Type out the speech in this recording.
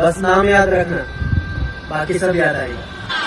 बस नाम याद रखना। बाकी सब याद आएगा।